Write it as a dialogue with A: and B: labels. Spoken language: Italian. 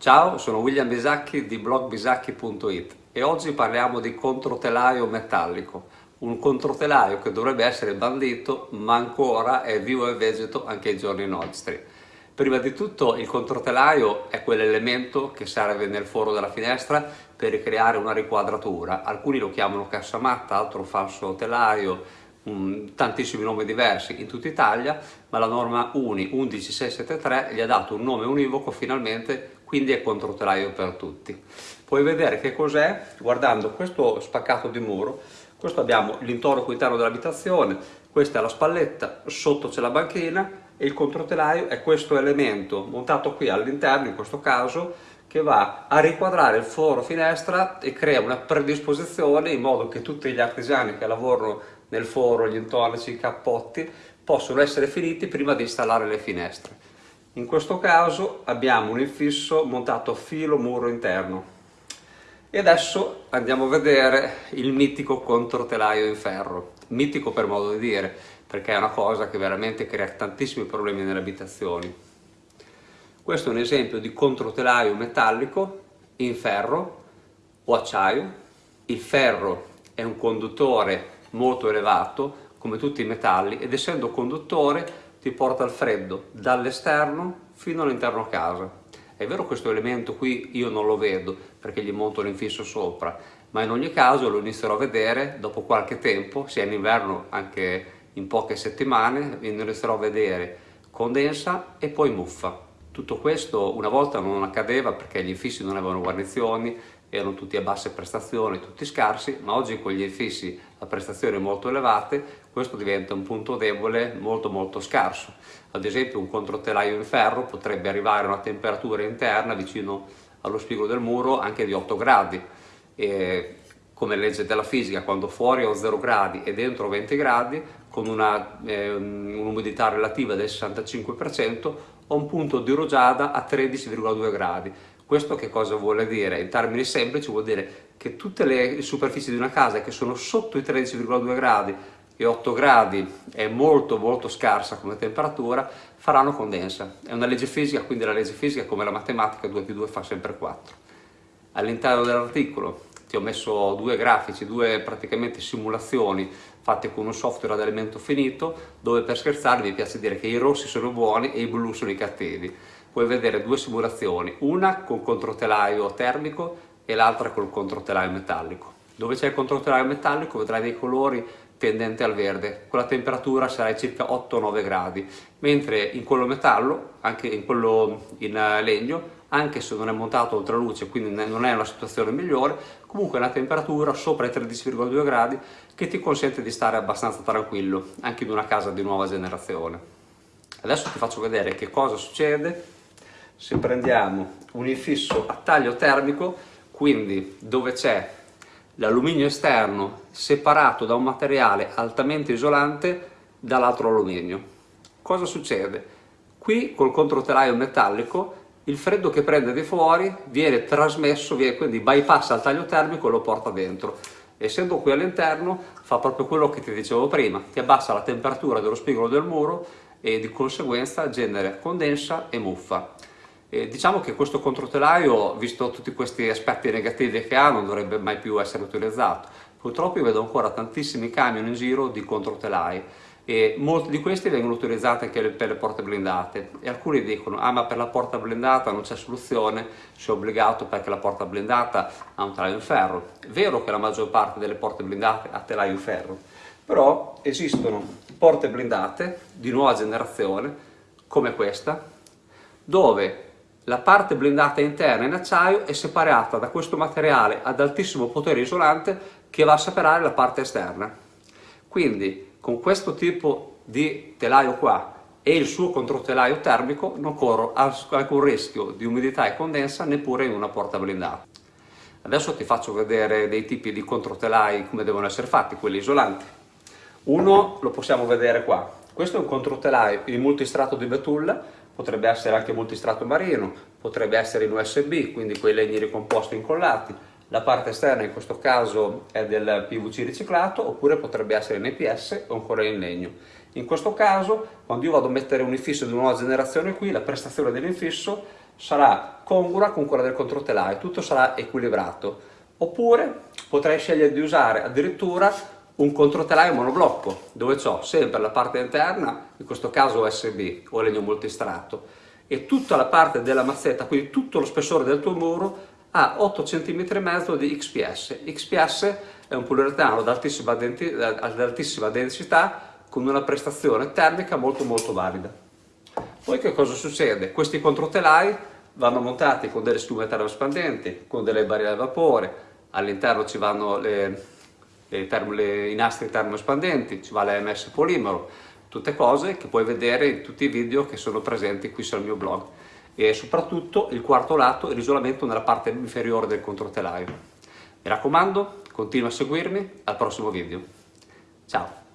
A: Ciao, sono William Bisacchi di blogbisacchi.it e oggi parliamo di controtelaio metallico, un controtelaio che dovrebbe essere bandito ma ancora è vivo e vegeto anche ai giorni nostri. Prima di tutto il controtelaio è quell'elemento che serve nel foro della finestra per ricreare una riquadratura, alcuni lo chiamano cassamatta, altro falso telaio, um, tantissimi nomi diversi in tutta Italia, ma la norma UNI 11673 gli ha dato un nome univoco finalmente quindi è controtelaio per tutti. Puoi vedere che cos'è guardando questo spaccato di muro, questo abbiamo l'intorno interno dell'abitazione, questa è la spalletta, sotto c'è la banchina e il controtelaio è questo elemento montato qui all'interno, in questo caso, che va a riquadrare il foro finestra e crea una predisposizione in modo che tutti gli artigiani che lavorano nel foro, gli intonaci, i cappotti, possono essere finiti prima di installare le finestre. In questo caso abbiamo un infisso montato filo muro interno. E adesso andiamo a vedere il mitico controtelaio in ferro. Mitico per modo di dire, perché è una cosa che veramente crea tantissimi problemi nelle abitazioni. Questo è un esempio di controtelaio metallico in ferro o acciaio. Il ferro è un conduttore molto elevato, come tutti i metalli, ed essendo conduttore ti porta al freddo dall'esterno fino all'interno casa. È vero questo elemento qui io non lo vedo perché gli monto l'infisso sopra, ma in ogni caso lo inizierò a vedere dopo qualche tempo, sia in inverno anche in poche settimane, inizierò a vedere condensa e poi muffa. Tutto questo una volta non accadeva perché gli infissi non avevano guarnizioni, erano tutti a basse prestazioni, tutti scarsi, ma oggi con gli infissi a prestazioni molto elevate questo diventa un punto debole molto molto scarso. Ad esempio un controtelaio in ferro potrebbe arrivare a una temperatura interna vicino allo spigo del muro anche di 8 gradi. E come legge della fisica, quando fuori ho 0 gradi e dentro 20 gradi, con eh, un'umidità eh, un relativa del 65%, ho un punto di rugiada a 13,2 gradi questo che cosa vuole dire? In termini semplici vuol dire che tutte le superfici di una casa che sono sotto i 13,2 gradi e 8 gradi è molto molto scarsa come temperatura, faranno condensa. È una legge fisica, quindi la legge fisica come la matematica 2 più 2 fa sempre 4. All'interno dell'articolo ti ho messo due grafici, due praticamente simulazioni fatte con un software ad elemento finito dove per scherzare mi piace dire che i rossi sono buoni e i blu sono i cattivi puoi vedere due simulazioni, una con controtelaio termico e l'altra col controtelaio metallico. Dove c'è il controtelaio metallico vedrai dei colori tendenti al verde, con la temperatura sarà circa 8-9 gradi, mentre in quello metallo, anche in quello in legno, anche se non è montato oltre luce, quindi non è una situazione migliore, comunque è una temperatura sopra i 13,2 gradi che ti consente di stare abbastanza tranquillo, anche in una casa di nuova generazione. Adesso ti faccio vedere che cosa succede se prendiamo un infisso a taglio termico, quindi dove c'è l'alluminio esterno separato da un materiale altamente isolante dall'altro alluminio. Cosa succede? Qui col controtelaio metallico il freddo che prende di fuori viene trasmesso, viene, quindi bypassa il taglio termico e lo porta dentro. Essendo qui all'interno fa proprio quello che ti dicevo prima, ti abbassa la temperatura dello spigolo del muro e di conseguenza genera condensa e muffa. E diciamo che questo controtelaio, visto tutti questi aspetti negativi che ha, non dovrebbe mai più essere utilizzato. Purtroppo io vedo ancora tantissimi camion in giro di controtelai e molti di questi vengono utilizzati anche per le porte blindate e alcuni dicono ah ma per la porta blindata non c'è soluzione, sei obbligato perché la porta blindata ha un telaio in ferro. È vero che la maggior parte delle porte blindate ha telaio in ferro, però esistono porte blindate di nuova generazione come questa dove la parte blindata interna in acciaio è separata da questo materiale ad altissimo potere isolante che va a separare la parte esterna. Quindi con questo tipo di telaio qua e il suo controtelaio termico non corro alcun rischio di umidità e condensa neppure in una porta blindata. Adesso ti faccio vedere dei tipi di controtelai come devono essere fatti, quelli isolanti. Uno lo possiamo vedere qua. Questo è un controtelaio in multistrato di betulla potrebbe essere anche multistrato marino, potrebbe essere in USB, quindi quei legni ricomposti incollati, la parte esterna in questo caso è del PVC riciclato oppure potrebbe essere in EPS o ancora in legno. In questo caso, quando io vado a mettere un infisso di nuova generazione qui, la prestazione dell'infisso sarà congrua con quella del controtelaio, tutto sarà equilibrato. Oppure potrei scegliere di usare addirittura un controtelaio monoblocco, dove ho sempre la parte interna, in questo caso USB o legno multistratto, e tutta la parte della mazzetta, quindi tutto lo spessore del tuo muro, ha 8 cm e mezzo di XPS. XPS è un poliuretano ad altissima, densità con una prestazione termica molto molto valida. Poi che cosa succede? Questi controtelai vanno montati con delle schiume termoespandenti, con delle barriere a vapore, all'interno ci vanno le, termo, le, i nastri termoespandenti, ci va l'AMS polimero, tutte cose che puoi vedere in tutti i video che sono presenti qui sul mio blog e soprattutto il quarto lato è l'isolamento nella parte inferiore del controtelaio. Mi raccomando, continua a seguirmi, al prossimo video. Ciao!